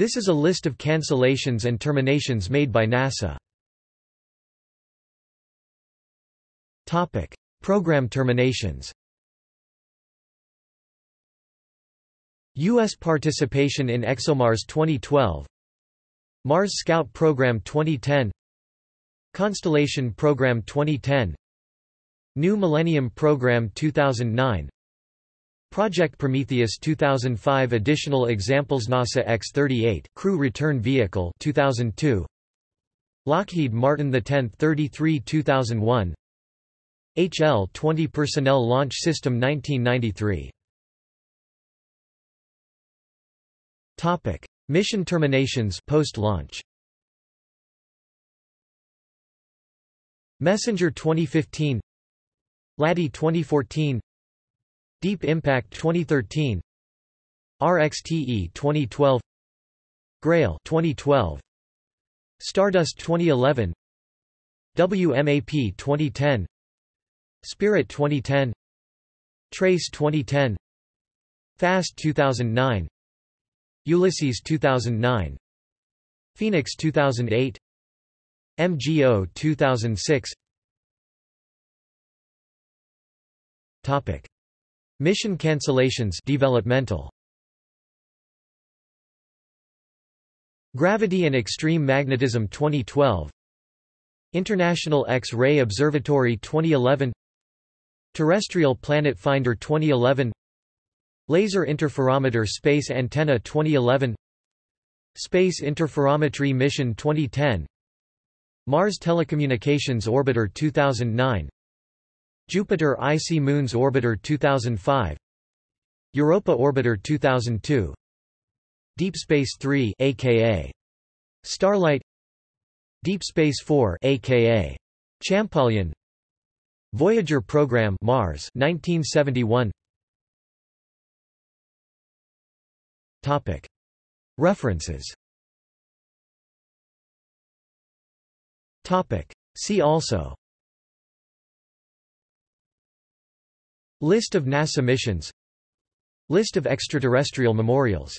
This is a list of cancellations and terminations made by NASA. Topic: Program terminations. U.S. participation in ExoMars 2012 Mars Scout Program 2010 Constellation Program 2010 New Millennium Program 2009 Project Prometheus 2005 Additional examples NASA X-38 Crew Return Vehicle 2002 Lockheed Martin the 10th 33 2001 HL-20 Personnel Launch System 1993 Topic: Mission terminations post-launch. Messenger 2015 LADEE 2014 Deep Impact 2013 RXTE 2012 Grail 2012 Stardust 2011 WMAP 2010 Spirit 2010 Trace 2010 Fast 2009 Ulysses 2009 Phoenix 2008 MGO 2006 Topic Mission cancellations developmental. Gravity and Extreme Magnetism 2012 International X-ray Observatory 2011 Terrestrial Planet Finder 2011 Laser Interferometer Space Antenna 2011 Space Interferometry Mission 2010 Mars Telecommunications Orbiter 2009 Jupiter Icy Moons Orbiter 2005 Europa Orbiter 2002 Deep Space 3 aka Starlight Deep Space 4 aka Champollion Voyager Program Mars 1971 Topic. References Topic. See also List of NASA missions. List of extraterrestrial memorials